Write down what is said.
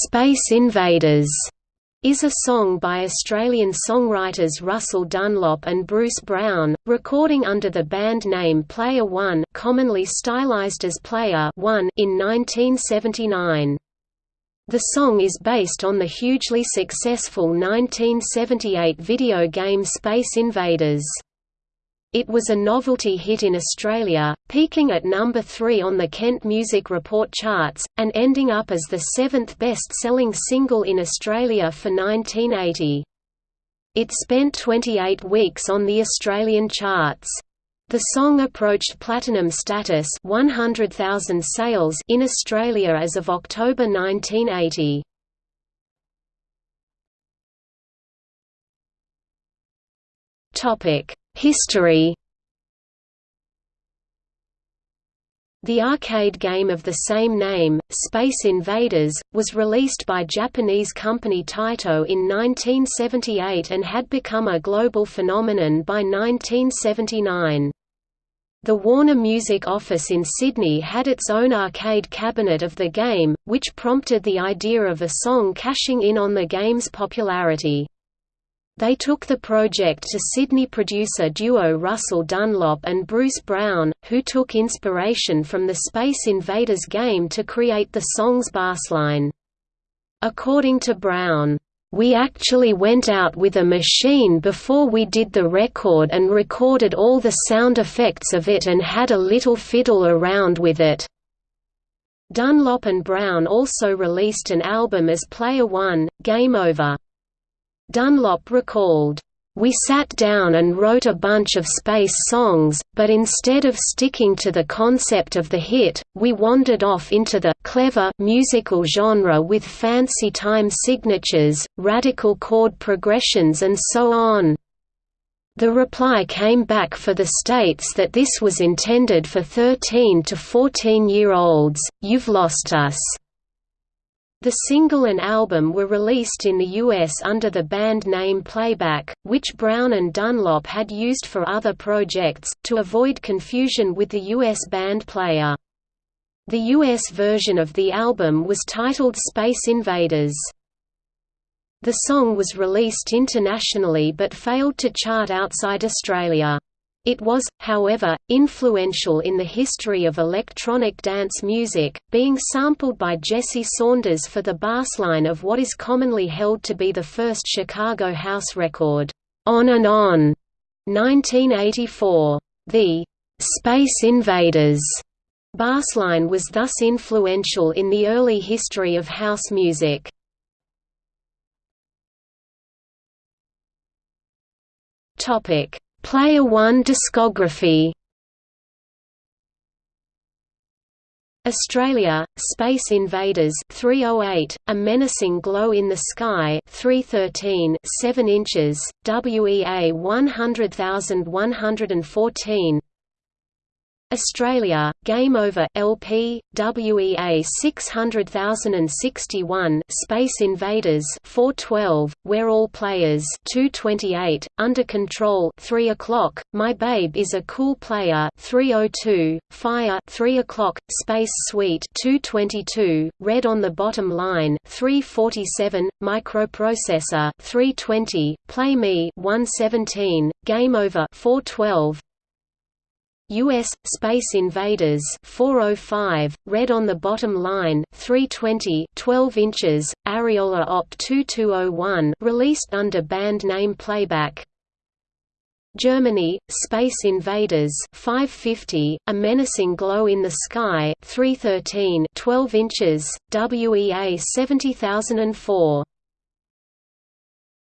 Space Invaders is a song by Australian songwriters Russell Dunlop and Bruce Brown, recording under the band name Player One commonly stylized as Player One in 1979. The song is based on the hugely successful 1978 video game Space Invaders. It was a novelty hit in Australia, peaking at number 3 on the Kent Music Report charts, and ending up as the seventh best-selling single in Australia for 1980. It spent 28 weeks on the Australian charts. The song approached platinum status 100,000 sales in Australia as of October 1980. Topic History The arcade game of the same name, Space Invaders, was released by Japanese company Taito in 1978 and had become a global phenomenon by 1979. The Warner Music office in Sydney had its own arcade cabinet of the game, which prompted the idea of a song cashing in on the game's popularity. They took the project to Sydney producer duo Russell Dunlop and Bruce Brown, who took inspiration from the Space Invaders game to create the song's bassline. According to Brown, "...we actually went out with a machine before we did the record and recorded all the sound effects of it and had a little fiddle around with it." Dunlop and Brown also released an album as Player One, Game Over. Dunlop recalled, we sat down and wrote a bunch of space songs, but instead of sticking to the concept of the hit, we wandered off into the clever musical genre with fancy time signatures, radical chord progressions and so on. The reply came back for the states that this was intended for 13 to 14 year olds, you've lost us. The single and album were released in the US under the band name Playback, which Brown and Dunlop had used for other projects, to avoid confusion with the US band Player. The US version of the album was titled Space Invaders. The song was released internationally but failed to chart outside Australia. It was, however, influential in the history of electronic dance music, being sampled by Jesse Saunders for the bassline of what is commonly held to be the first Chicago house record, On and On, 1984. The Space Invaders bassline was thus influential in the early history of house music. Topic Player One discography. Australia, Space Invaders 308, A Menacing Glow in the Sky 313 7 inches, WEA 100114 Australia, Game Over LP, WEA 600061 Space Invaders 412, Where All Players 228, Under Control 3 o'clock, My Babe is a Cool Player 302, Fire 3 o'clock, Space Suite 222, Red on the Bottom Line 347, Microprocessor 320, Play Me 117, Game Over 412, U.S. Space Invaders 405, red on the bottom line 320 12 inches, Ariola Op 2201 released under band name Playback Germany, Space Invaders 550, A Menacing Glow in the Sky 313 12 inches, WEA 70004